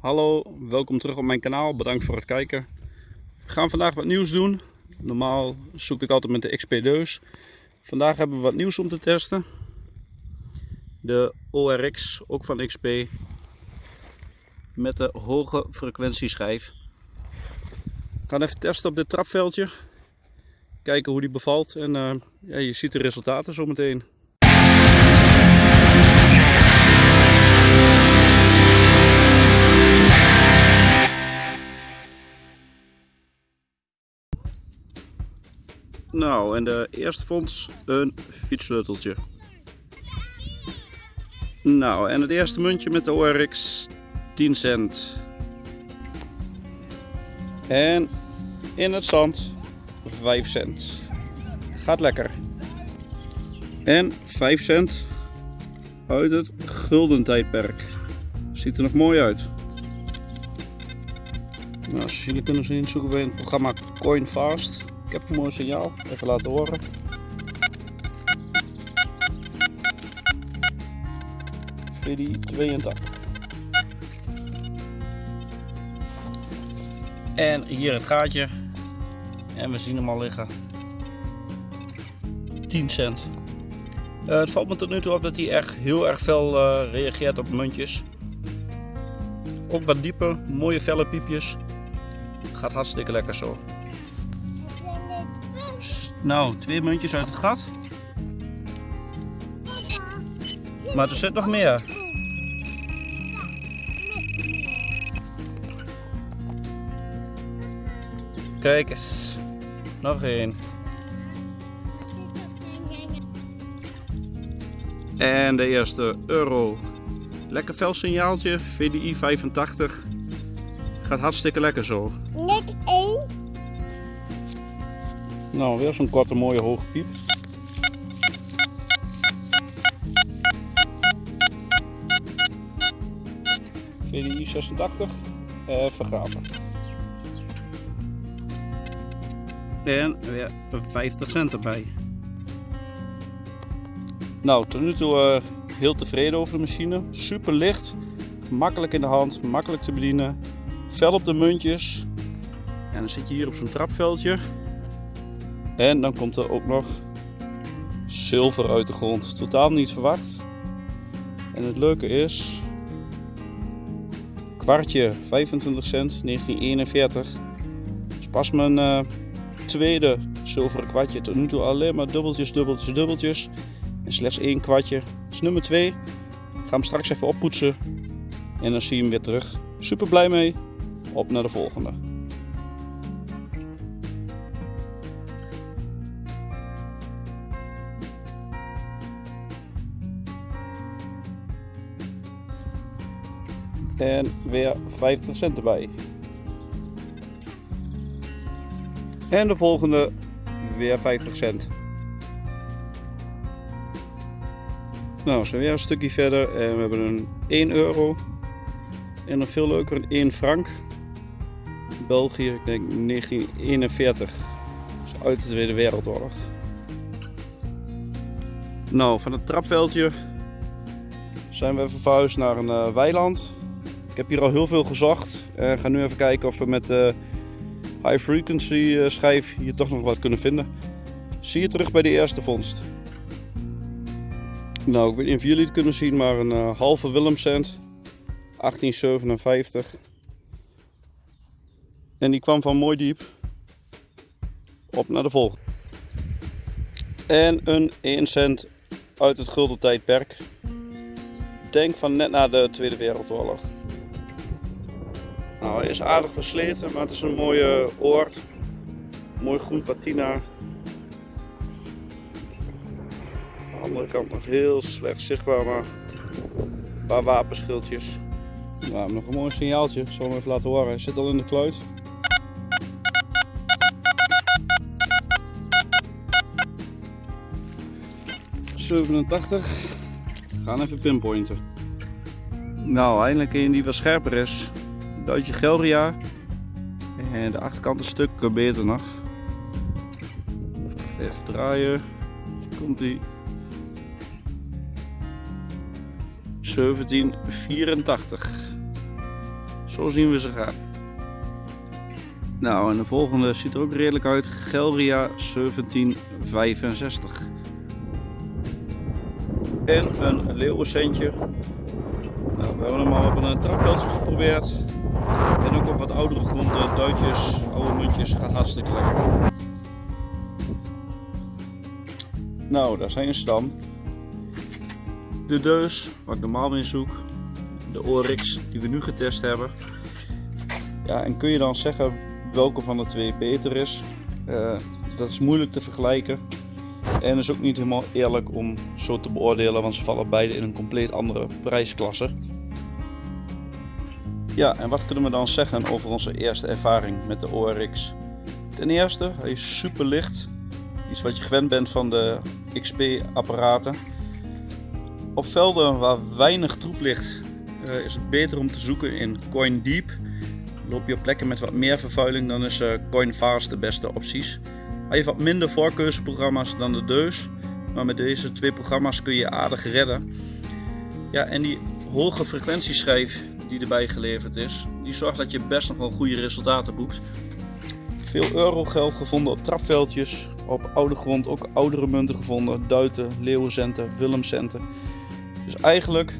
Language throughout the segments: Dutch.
Hallo, welkom terug op mijn kanaal. Bedankt voor het kijken. We gaan vandaag wat nieuws doen. Normaal zoek ik altijd met de XP-deus. Vandaag hebben we wat nieuws om te testen. De ORX, ook van XP. Met de hoge frequentieschijf. We gaan even testen op dit trapveldje. Kijken hoe die bevalt. En uh, ja, je ziet de resultaten zometeen. Nou, en de eerste vond een fietssleuteltje. Nou, en het eerste muntje met de ORX 10 cent. En in het zand 5 cent. Gaat lekker. En 5 cent uit het gulden tijdperk. Ziet er nog mooi uit. Nou, zoals jullie kunnen zien zoeken we in het programma CoinFast. Ik heb een mooi signaal, even laten horen. VD 82. En hier het gaatje. En we zien hem al liggen. 10 cent. Uh, het valt me tot nu toe op dat hij echt heel erg veel uh, reageert op muntjes. Ook wat dieper, mooie felle piepjes. Gaat hartstikke lekker zo. Nou, twee muntjes uit het gat. Maar er zit nog meer. Kijk eens. Nog één. En de eerste euro. Lekker fel signaaltje, VDI 85. Gaat hartstikke lekker zo. Net één. Nou, weer zo'n korte mooie hoge piep. VDI 86, even gaven. En weer 50 cent erbij. Nou, tot nu toe uh, heel tevreden over de machine. Super licht, makkelijk in de hand, makkelijk te bedienen. Fel op de muntjes. En dan zit je hier op zo'n trapveldje. En dan komt er ook nog zilver uit de grond. Totaal niet verwacht. En het leuke is, kwartje 25 cent 1941. Dat is pas mijn uh, tweede zilveren kwartje. Tot nu toe alleen maar dubbeltjes, dubbeltjes, dubbeltjes. En slechts één kwartje. Dat is nummer 2. Ik ga hem straks even oppoetsen. En dan zie je hem weer terug. Super blij mee. Op naar de volgende. En weer 50 cent erbij. En de volgende weer 50 cent. Nou, zijn weer een stukje verder en we hebben een 1 euro. En nog veel leuker een 1 frank. België, ik denk 1941. Dus uit de Tweede Wereldoorlog. Nou, van het trapveldje zijn we verhuisd naar een uh, weiland. Ik heb hier al heel veel gezocht en ga nu even kijken of we met de high frequency uh, schijf hier toch nog wat kunnen vinden. Zie je terug bij de eerste vondst. Nou, ik weet niet of jullie het kunnen zien, maar een halve Willemcent. 1857. En die kwam van mooi diep. Op naar de volgende. En een 1 cent uit het gulden tijdperk. Denk van net na de Tweede Wereldoorlog. Nou, hij is aardig versleten, maar het is een mooie oord. Mooi groen patina. de andere kant nog heel slecht zichtbaar, maar een paar wapenschildjes. Nou, nog een mooi signaaltje, ik zal hem even laten horen. Hij zit al in de kluit. ...87. Gaan even pinpointen. Nou, eindelijk een die wat scherper is. Duitje Gelria. En de achterkant een stuk beter nog. Even draaien. Komt ie. 1784. Zo zien we ze gaan. Nou, en de volgende ziet er ook redelijk uit. Gelria 1765. En een leeuwencentje. Nou, we hebben hem al op een trapveldje geprobeerd. En ook op wat oudere groenten, duitjes, oude muntjes, gaat hartstikke lekker. Nou, daar zijn ze dan. De deus, waar ik normaal mee zoek. De Oryx, die we nu getest hebben. Ja, en kun je dan zeggen welke van de twee beter is? Uh, dat is moeilijk te vergelijken. En is ook niet helemaal eerlijk om zo te beoordelen, want ze vallen beide in een compleet andere prijsklasse. Ja, en wat kunnen we dan zeggen over onze eerste ervaring met de ORX? Ten eerste, hij is super licht. Iets wat je gewend bent van de XP-apparaten. Op velden waar weinig troep ligt, uh, is het beter om te zoeken in Coin Deep. Loop je op plekken met wat meer vervuiling, dan is uh, Coin Fast de beste opties. Hij heeft wat minder voorkeursprogramma's dan de Deus, maar met deze twee programma's kun je aardig redden. Ja, en die hoge frequentieschijf die erbij geleverd is, die zorgt dat je best nog wel goede resultaten boekt. Veel eurogeld gevonden op trapveldjes, op oude grond ook oudere munten gevonden, duiten, leeuwencenten, willemcenten. Dus eigenlijk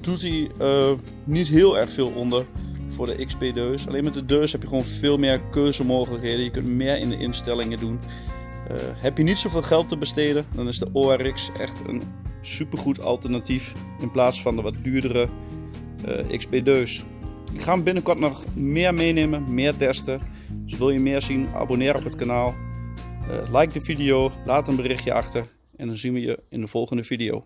doet hij uh, niet heel erg veel onder voor de XP-deus. Alleen met de deus heb je gewoon veel meer keuzemogelijkheden. Je kunt meer in de instellingen doen. Uh, heb je niet zoveel geld te besteden, dan is de ORX echt een supergoed alternatief in plaats van de wat duurdere uh, XP-deus. Ik ga hem binnenkort nog meer meenemen, meer testen. Dus wil je meer zien, abonneer op het kanaal. Uh, like de video, laat een berichtje achter en dan zien we je in de volgende video.